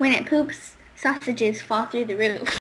When it poops, sausages fall through the roof.